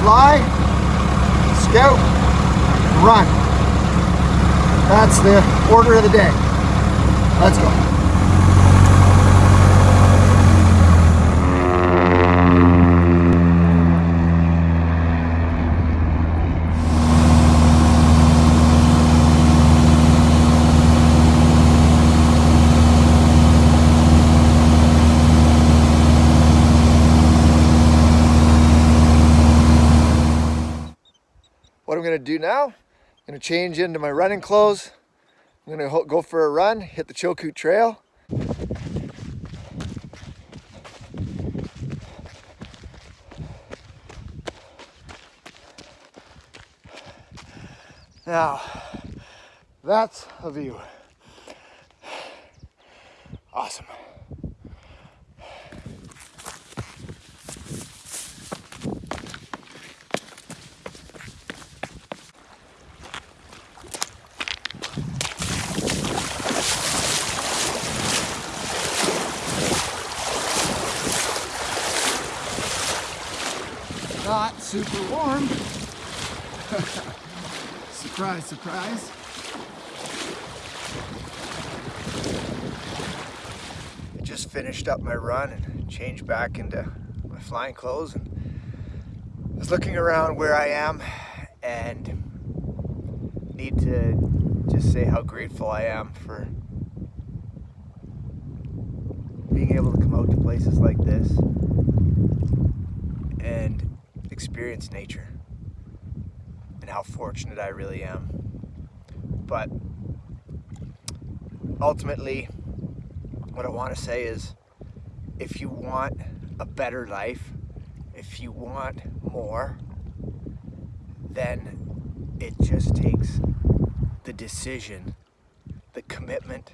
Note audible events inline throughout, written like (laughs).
fly, scout, run. That's the order of the day. Let's go. What I'm gonna do now, I'm gonna change into my running clothes. I'm gonna go for a run, hit the Chilkoot Trail. Now, that's a view. Awesome. Super warm. (laughs) surprise, surprise. I just finished up my run and changed back into my flying clothes and I was looking around where I am and need to just say how grateful I am for being able to come out to places like this and experience nature and how fortunate I really am. But ultimately, what I want to say is if you want a better life, if you want more, then it just takes the decision, the commitment,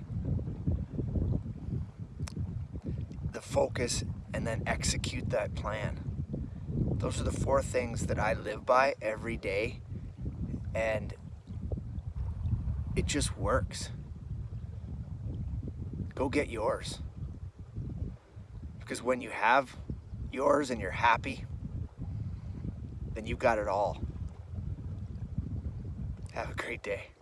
the focus, and then execute that plan. Those are the four things that I live by every day and it just works. Go get yours. Because when you have yours and you're happy, then you've got it all. Have a great day.